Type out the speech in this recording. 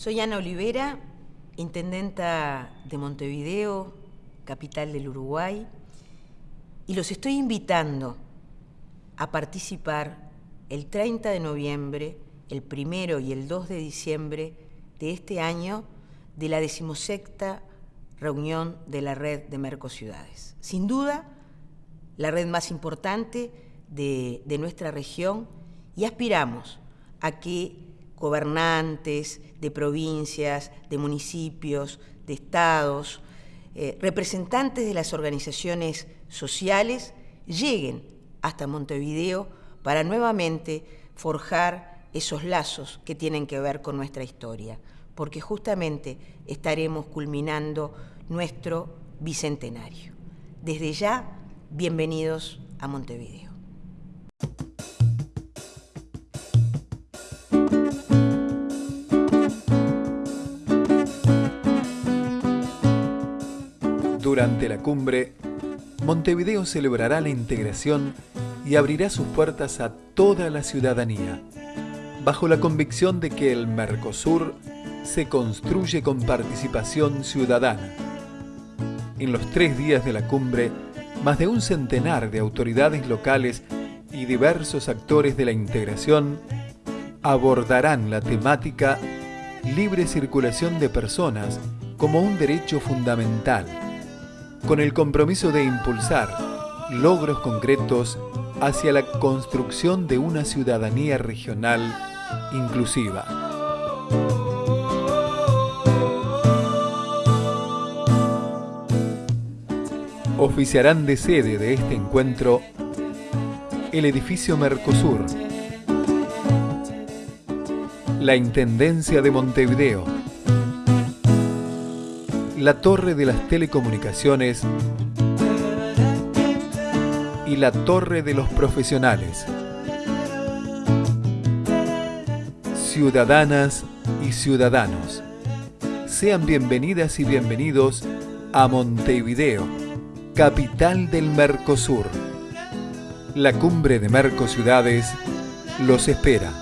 Soy Ana Olivera, intendenta de Montevideo, capital del Uruguay, y los estoy invitando a participar el 30 de noviembre, el primero y el 2 de diciembre de este año de la decimosexta reunión de la red de Mercociudades. Sin duda, la red más importante de, de nuestra región y aspiramos a que gobernantes de provincias, de municipios, de estados, eh, representantes de las organizaciones sociales lleguen hasta Montevideo para nuevamente forjar esos lazos que tienen que ver con nuestra historia, porque justamente estaremos culminando nuestro bicentenario. Desde ya, bienvenidos a Montevideo. Durante la cumbre, Montevideo celebrará la integración y abrirá sus puertas a toda la ciudadanía, bajo la convicción de que el Mercosur se construye con participación ciudadana. En los tres días de la cumbre, más de un centenar de autoridades locales y diversos actores de la integración abordarán la temática libre circulación de personas como un derecho fundamental con el compromiso de impulsar logros concretos hacia la construcción de una ciudadanía regional inclusiva. Oficiarán de sede de este encuentro el edificio Mercosur, la Intendencia de Montevideo, la Torre de las Telecomunicaciones y la Torre de los Profesionales. Ciudadanas y ciudadanos, sean bienvenidas y bienvenidos a Montevideo, capital del Mercosur. La cumbre de Mercociudades los espera.